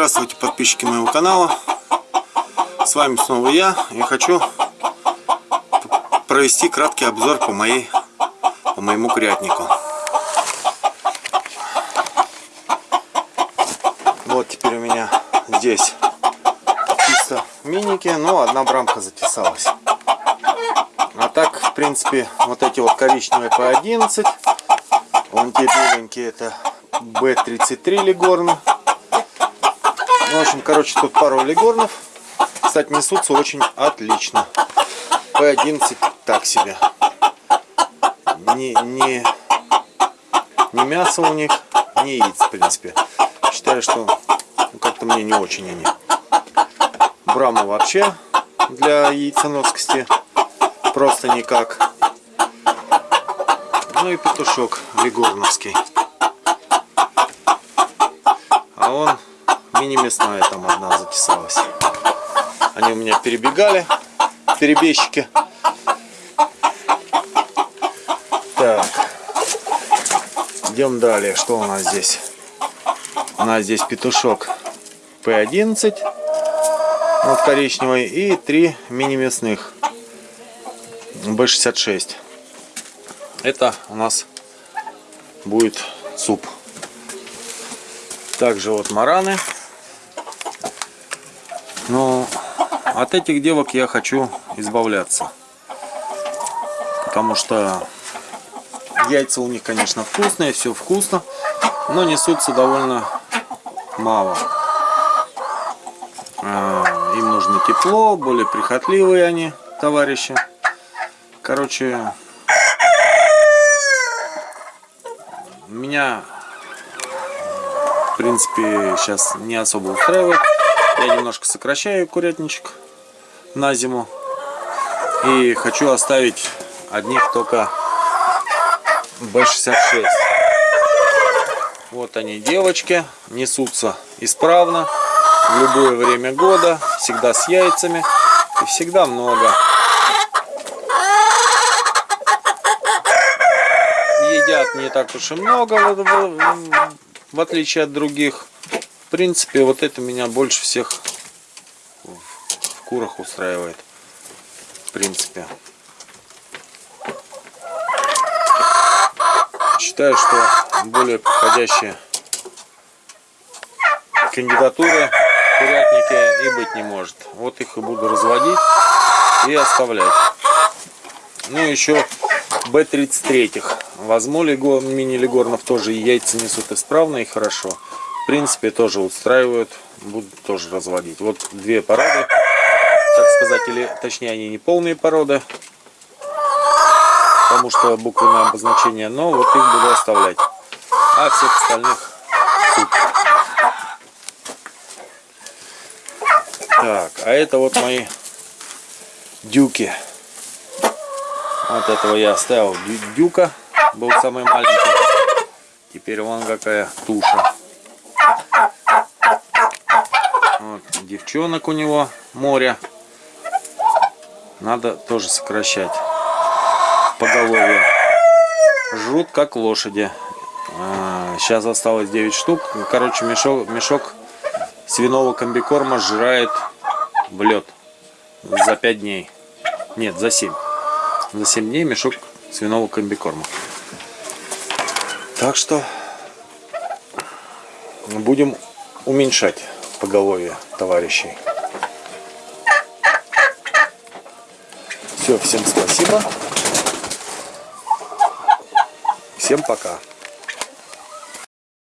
Здравствуйте, подписчики моего канала. С вами снова я. Я хочу провести краткий обзор по моей по моему курятнику. Вот теперь у меня здесь чисто миники, но одна брамка затесалась. А так, в принципе, вот эти вот коричневые по 11, вон те беленькие это B33 легорны. Ну, в общем, короче, тут пару легорнов. Кстати, несутся очень отлично. P11 так себе. Не, не, не мясо у них, не яиц, в принципе. Считаю, что ну, как-то мне не очень они. Брама вообще для яйценоскости просто никак. Ну и петушок легорновский. А он мини-мясная там одна затесалась. Они у меня перебегали, перебежчики. Так, идем далее. Что у нас здесь? У нас здесь петушок P11, вот коричневый, и три мини-мясных B66. Это у нас будет суп. Также вот мараны. Но от этих девок я хочу избавляться. Потому что яйца у них, конечно, вкусные, все вкусно. Но несутся довольно мало. А, им нужно тепло, более прихотливые они, товарищи. Короче, меня принципе, сейчас не особо устраивает. Я немножко сокращаю курятничек на зиму. И хочу оставить одних только B66. Вот они, девочки, несутся исправно, в любое время года, всегда с яйцами и всегда много. Едят не так уж и много в отличие от других. В принципе, вот это меня больше всех в курах устраивает. В принципе. Считаю, что более подходящие кандидатуры курятники и быть не может. Вот их и буду разводить и оставлять. Ну еще Б-33. Возьму лего, мини-легорнов тоже яйца несут исправно и хорошо. Принципе, тоже устраивают. Буду тоже разводить. Вот две породы. Так сказать, или точнее они не полные породы. Потому что буквенное обозначение. Но вот их буду оставлять. А всех остальных тут. Так, а это вот мои дюки. Вот этого я оставил дюка, был самый маленький. Теперь вон какая туша. Вот, девчонок у него море. Надо тоже сокращать поголовье. Жрут как лошади. А, сейчас осталось 9 штук. Короче, мешок, мешок свиного комбикорма сжирает в лед за 5 дней. Нет, за 7 за 7 дней мешок свиного комбикорма. Так что будем уменьшать поголовье товарищей. Все, всем спасибо. Всем пока.